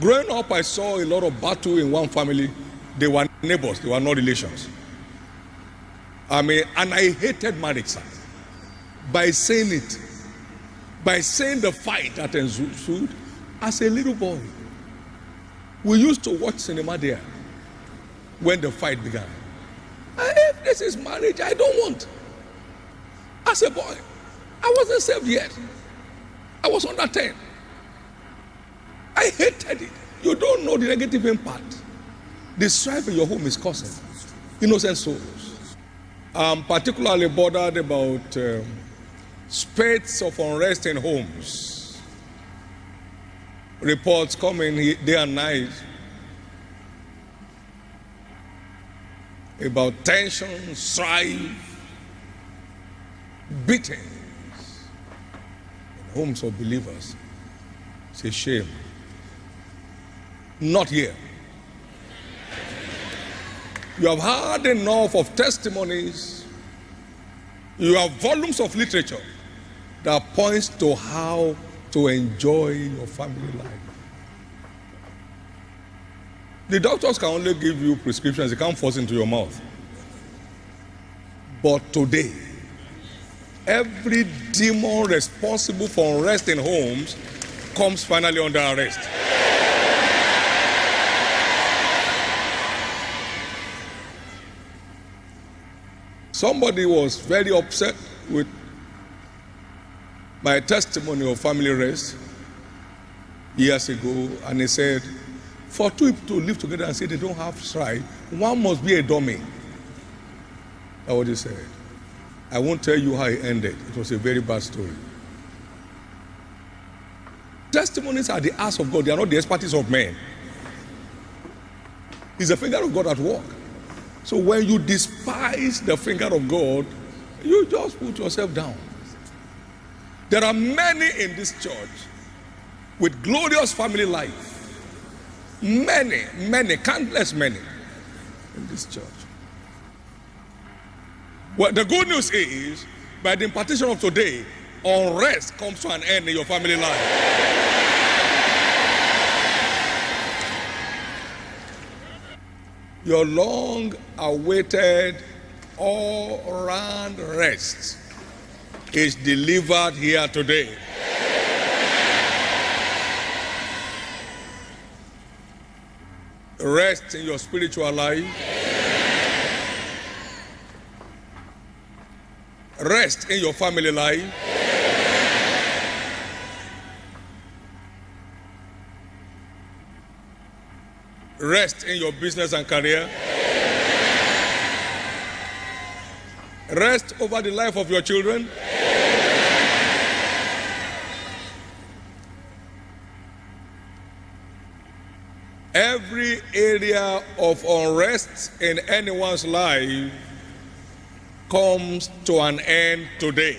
Growing up, I saw a lot of battle in one family. They were neighbors, they were not relations. I mean, and I hated marriage, sir. By saying it, by saying the fight that ensued as a little boy. We used to watch cinema there when the fight began. If this is marriage, I don't want. As a boy, I wasn't saved yet. I was under 10. I hated it. You don't know the negative impact the strife in your home is causing innocent souls. I'm particularly bothered about um, spats of unrest in homes. Reports coming day and night about tension, strife, beatings in homes of believers. It's a shame. Not here. You have heard enough of testimonies. You have volumes of literature that points to how to enjoy your family life. The doctors can only give you prescriptions, they can't force into your mouth. But today, every demon responsible for unrest in homes comes finally under arrest. Somebody was very upset with my testimony of family rest years ago, and he said, for two people to live together and say they don't have strife, one must be a dummy. That's what he said. I won't tell you how it ended. It was a very bad story. Testimonies are the ass of God, they are not the expertise of men. It's the finger of God at work. So when you despise the finger of God, you just put yourself down. There are many in this church with glorious family life. Many, many, countless many in this church. Well, the good news is, by the impartation of today, unrest comes to an end in your family life. Your long awaited all round rest is delivered here today. Rest in your spiritual life. Rest in your family life. Rest in your business and career. Rest over the life of your children. Every area of unrest in anyone's life comes to an end today.